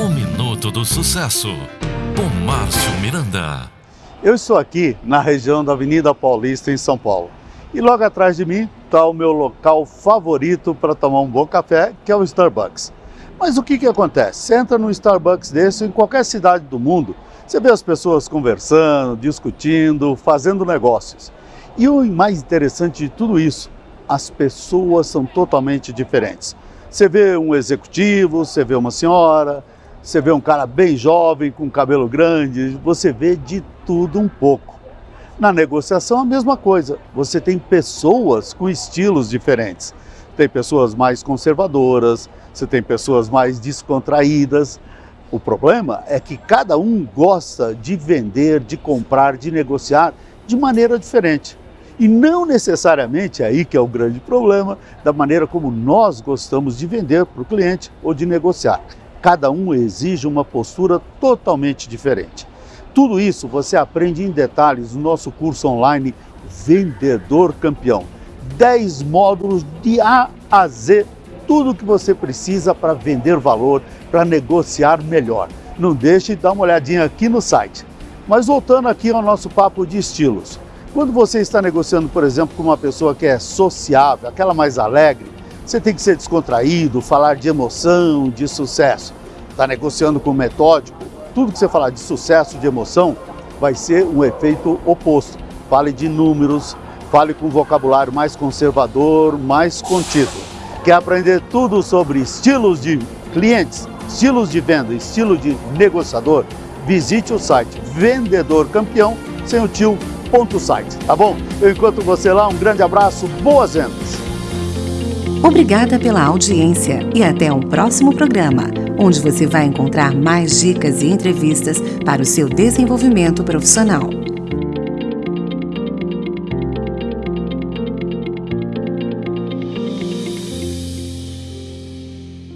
O Minuto do Sucesso, com Márcio Miranda. Eu estou aqui na região da Avenida Paulista, em São Paulo. E logo atrás de mim está o meu local favorito para tomar um bom café, que é o Starbucks. Mas o que, que acontece? Você entra num Starbucks desse em qualquer cidade do mundo, você vê as pessoas conversando, discutindo, fazendo negócios. E o mais interessante de tudo isso, as pessoas são totalmente diferentes. Você vê um executivo, você vê uma senhora, você vê um cara bem jovem, com cabelo grande, você vê de tudo um pouco. Na negociação, a mesma coisa. Você tem pessoas com estilos diferentes. Tem pessoas mais conservadoras, você tem pessoas mais descontraídas. O problema é que cada um gosta de vender, de comprar, de negociar de maneira diferente. E não necessariamente é aí que é o grande problema da maneira como nós gostamos de vender para o cliente ou de negociar. Cada um exige uma postura totalmente diferente. Tudo isso você aprende em detalhes no nosso curso online Vendedor Campeão. 10 módulos de A a Z, tudo o que você precisa para vender valor, para negociar melhor. Não deixe de dar uma olhadinha aqui no site. Mas voltando aqui ao nosso papo de estilos. Quando você está negociando, por exemplo, com uma pessoa que é sociável, aquela mais alegre, você tem que ser descontraído, falar de emoção, de sucesso. Está negociando com metódico, tudo que você falar de sucesso, de emoção, vai ser um efeito oposto. Fale de números, fale com um vocabulário mais conservador, mais contido. Quer aprender tudo sobre estilos de clientes, estilos de venda, estilo de negociador? Visite o site Vendedor Campeão sem o tio site, tá bom? Eu encontro você lá, um grande abraço, boas vendas! Obrigada pela audiência e até um próximo programa, onde você vai encontrar mais dicas e entrevistas para o seu desenvolvimento profissional.